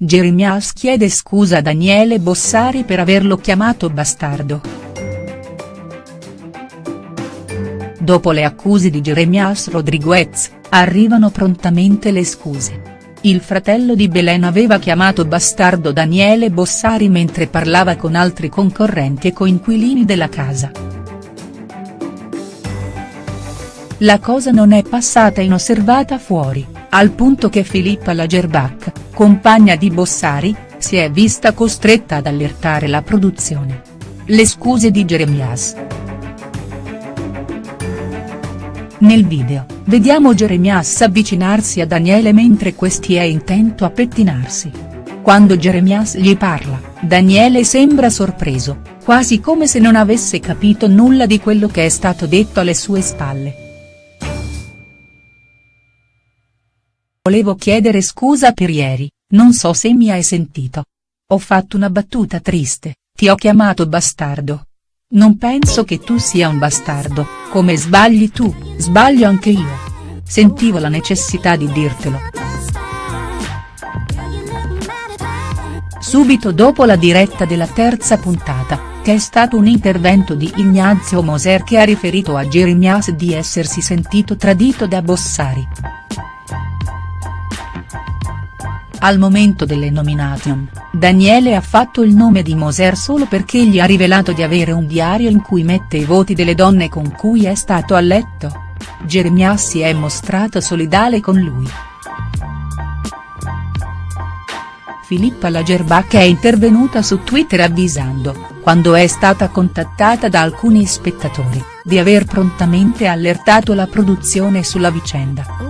Jeremias chiede scusa a Daniele Bossari per averlo chiamato bastardo. Dopo le accuse di Jeremias Rodriguez, arrivano prontamente le scuse. Il fratello di Belen aveva chiamato bastardo Daniele Bossari mentre parlava con altri concorrenti e coinquilini della casa. La cosa non è passata inosservata fuori, al punto che Filippa Lagerbach, compagna di Bossari, si è vista costretta ad allertare la produzione. Le scuse di Jeremias. Nel video, vediamo Jeremias avvicinarsi a Daniele mentre questi è intento a pettinarsi. Quando Jeremias gli parla, Daniele sembra sorpreso, quasi come se non avesse capito nulla di quello che è stato detto alle sue spalle. Volevo chiedere scusa per ieri, non so se mi hai sentito. Ho fatto una battuta triste, ti ho chiamato bastardo. Non penso che tu sia un bastardo, come sbagli tu, sbaglio anche io. Sentivo la necessità di dirtelo. Subito dopo la diretta della terza puntata, che è stato un intervento di Ignazio Moser che ha riferito a Jeremias di essersi sentito tradito da Bossari. Al momento delle nomination, Daniele ha fatto il nome di Moser solo perché gli ha rivelato di avere un diario in cui mette i voti delle donne con cui è stato a letto. Jeremias si è mostrato solidale con lui. Filippa Lagerbach è intervenuta su Twitter avvisando, quando è stata contattata da alcuni spettatori, di aver prontamente allertato la produzione sulla vicenda.